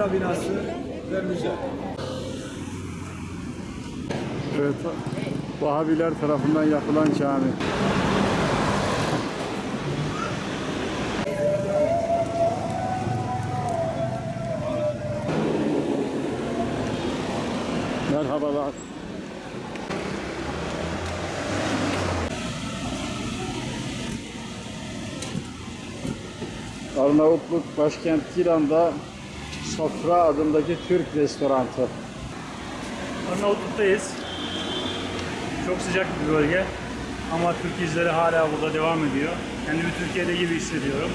Opera binası ve müze. Evet, Vahabiler tarafından yapılan cami. Merhabalar. Arnavutluk başkent Tiran'da Sofra adındaki Türk restoranı. Arnavutluk'tayız. Çok sıcak bir bölge. Ama Türk izleri hala burada devam ediyor. Kendimi Türkiye'de gibi hissediyorum.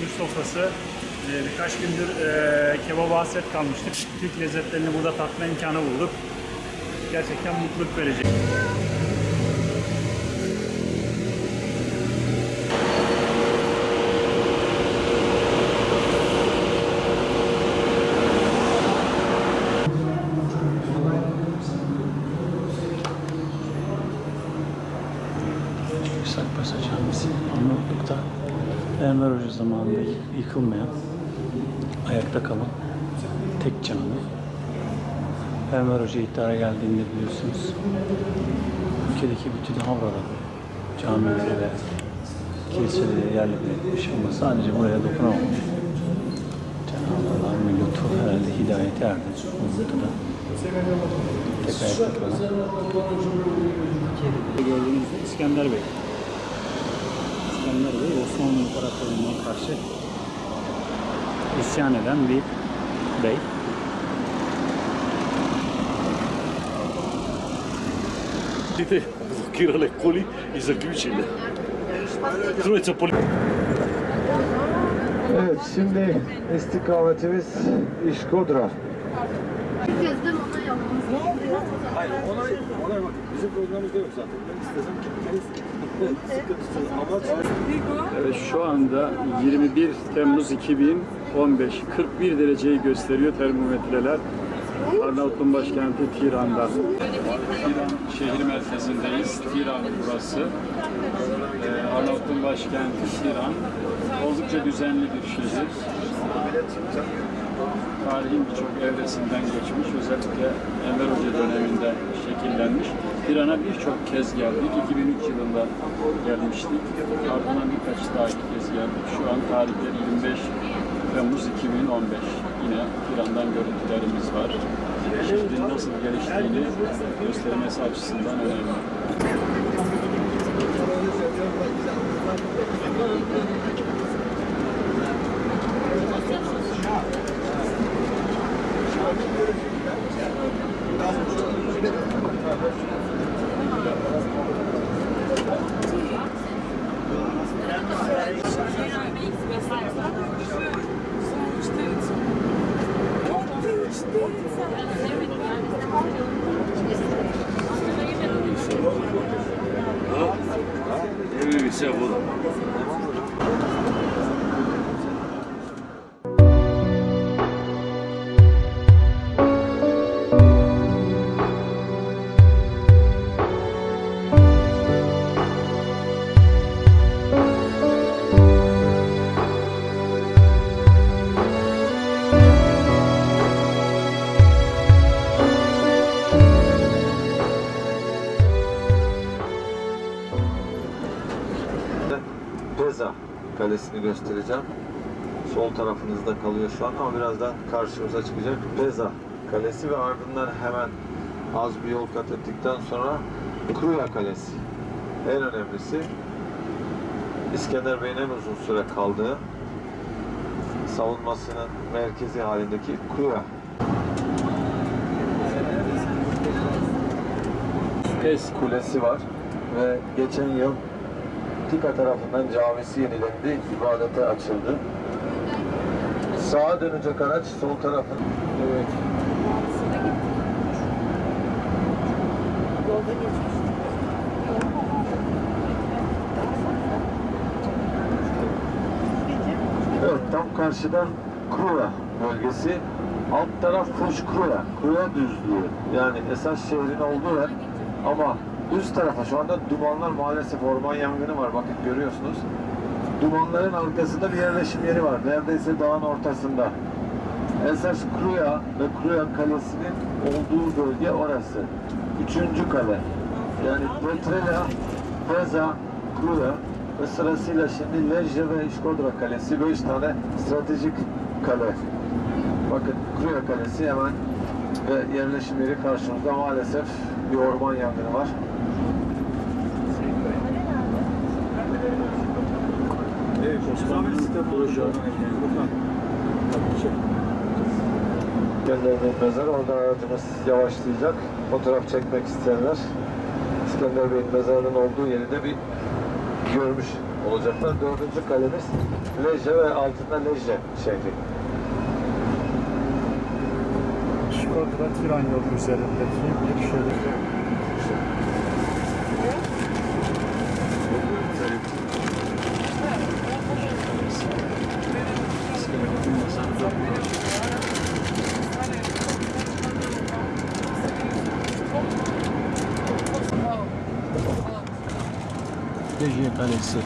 Türk sofrası. Ee, birkaç gündür e, kebaba hasret kalmıştık. Türk lezzetlerini burada tatma imkanı bulduk. Gerçekten mutluluk verecek. Enver Hoca zamanında yıkılmayan, ayakta kalan tek cami. Enver Hoca iktidara geldiğinde biliyorsunuz ülkedeki bütün havraları, camileri ve kiliseleri yerle bir etmiş ama sadece buraya dokunamamış. Cenab-ı Allah'ın bir lütfu herhalde hidayete erdi. Bu noktada tek ayakta kalan İskender Bey. İskender Bey Osmanlı İmparatorluğu'na karşı isyan eden bir bey. Vidite, blokirale koli i zaključile. Trojica poli... Evet şimdi istikametimiz İşkodra. Gezdim ona yapmaz. Hayır ona, ona bak bizim programımızda yok zaten. Ben istesem gitmeyiz. Evet, şu anda 21 Temmuz 2015 41 dereceyi gösteriyor termometreler. Arnavutluk'un başkenti Tiran'da. Tiran şehir merkezindeyiz. Tiran burası. Ee, Arnavutluk'un başkenti Tiran. Oldukça düzenli bir şehir. Tarihin birçok evresinden geçmiş. Özellikle Enver Hoca döneminde şekillenmiş. Tiran'a birçok kez geldik. 2003 yılında gelmiştik. Ardından birkaç daha iki kez geldik. Şu an tarihleri 25 Temmuz 2015. Yine Tiran'dan görüntülerimiz var. Şehrin nasıl geliştiğini göstermesi açısından önemli. Evi bir Peza Kalesi'ni göstereceğim. Sol tarafınızda kalıyor şu an ama birazdan karşımıza çıkacak Peza Kalesi ve ardından hemen az bir yol kat ettikten sonra Kruya Kalesi. En önemlisi İskender Bey'in en uzun süre kaldığı savunmasının merkezi halindeki Kruya. Pes Kulesi var ve geçen yıl Tika tarafından camisi yenilendi, ibadete açıldı. Sağa dönecek araç sol tarafın. Evet. Evet, tam karşıda Kruya bölgesi. Alt taraf Fuş Kruya, Kruya düzlüğü. Yani esas şehrin olduğu yer. Ama üst tarafa şu anda dumanlar maalesef orman yangını var. Bakın görüyorsunuz. dumanların arkasında bir yerleşim yeri var. Neredeyse dağın ortasında. Esas Kruya ve Kruya Kalesi'nin olduğu bölge orası. Üçüncü kale. Yani Petrela, Peza, Kruya ve sırasıyla şimdi Lejje ve İşkodra Kalesi. Beş tane stratejik kale. Bakın Kruya Kalesi hemen ve yerleşim yeri karşımızda maalesef bir orman yangını var. İskender'in mezarı. Oradan aracımız yavaşlayacak. Fotoğraf çekmek isteyenler İskender Bey'in mezarının olduğu yeri de bir görmüş olacaklar. Dördüncü kalemiz Lejje ve altında Lejje şehri. Şkodra tren yolu üzerindeki bir şehir. Lejye Kalesi.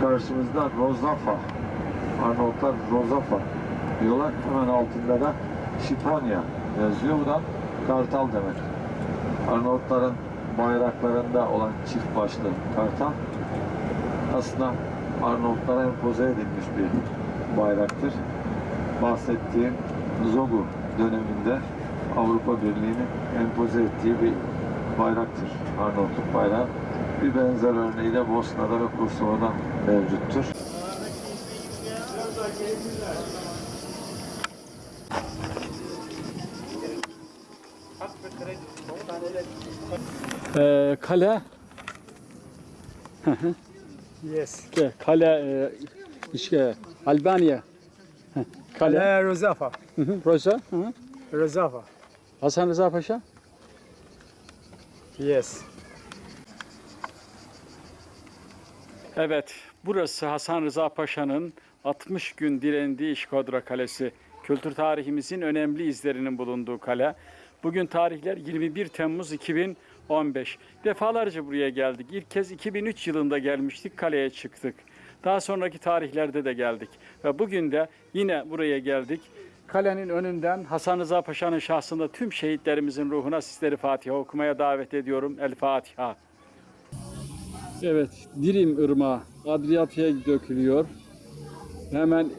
Karşımızda Rozafa. Arnavutlar Rozafa diyorlar. Hemen altında da Şiponya yazıyor. Bu da kartal demek. Arnavutların bayraklarında olan çift başlı kartal aslında Arnavutlara empoze edilmiş bir bayraktır. Bahsettiğim Zogu döneminde Avrupa Birliği'nin empoze ettiği bir bayraktır. Arnavutluk bayrağı. Bir benzer örneği de Bosna'da ve Kosova'da mevcuttur. Ee, kale, Yes. kale, e, işte Albanya. Kale, Kale Rozafa. Roza. Rozafa. Hasan Rıza Paşa. Yes. Evet, burası Hasan Rıza Paşa'nın 60 gün direndiği İşkodra Kalesi. Kültür tarihimizin önemli izlerinin bulunduğu kale. Bugün tarihler 21 Temmuz 2015. Defalarca buraya geldik. İlk kez 2003 yılında gelmiştik, kaleye çıktık. Daha sonraki tarihlerde de geldik. Ve bugün de yine buraya geldik. Kalenin önünden Hasan Rıza Paşa'nın şahsında tüm şehitlerimizin ruhuna sizleri Fatiha okumaya davet ediyorum. El Fatiha. Evet, Dirim Irmağı Adriyatik'e dökülüyor. Hemen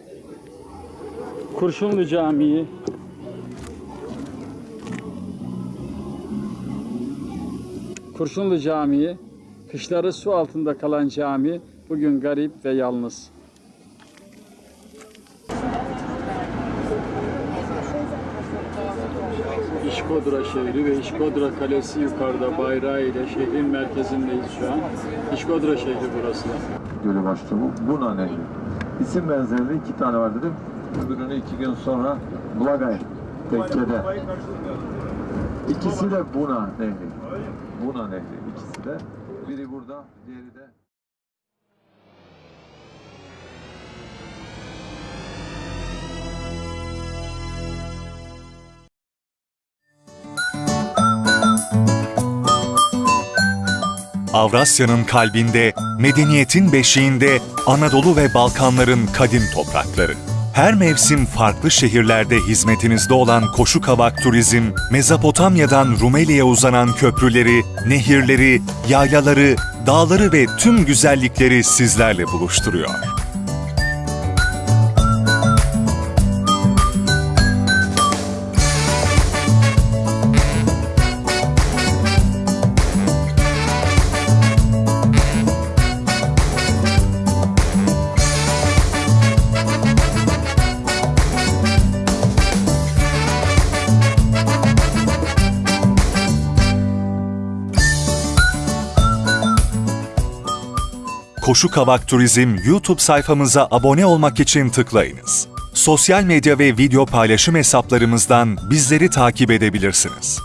Kurşunlu Camii. Kurşunlu Camii, kışları su altında kalan cami, bugün garip ve yalnız. İşkodra şehri ve İşkodra Kalesi yukarıda bayrağı ile şehrin merkezindeyiz şu an. İşkodra şehri burası. Gölü başlıyor. Bu Buna Nehri. İsim benzerliği iki tane var dedim. Öbürünü iki gün sonra Blagay tekkede. İkisi de Buna Nehri. Buna Nehri ikisi de. Biri burada, diğeri de Avrasya'nın kalbinde, medeniyetin beşiğinde Anadolu ve Balkanların kadim toprakları. Her mevsim farklı şehirlerde hizmetinizde olan Koşu Kavak Turizm, Mezopotamya'dan Rumeli'ye uzanan köprüleri, nehirleri, yaylaları, dağları ve tüm güzellikleri sizlerle buluşturuyor. Koşu Kavak Turizm YouTube sayfamıza abone olmak için tıklayınız. Sosyal medya ve video paylaşım hesaplarımızdan bizleri takip edebilirsiniz.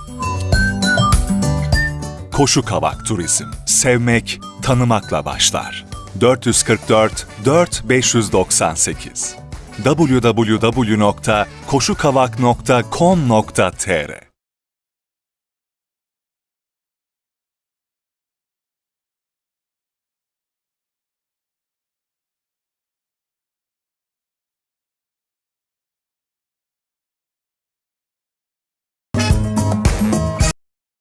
Koşu Kavak Turizm. Sevmek, tanımakla başlar. 444 4598 www.koşukavak.com.tr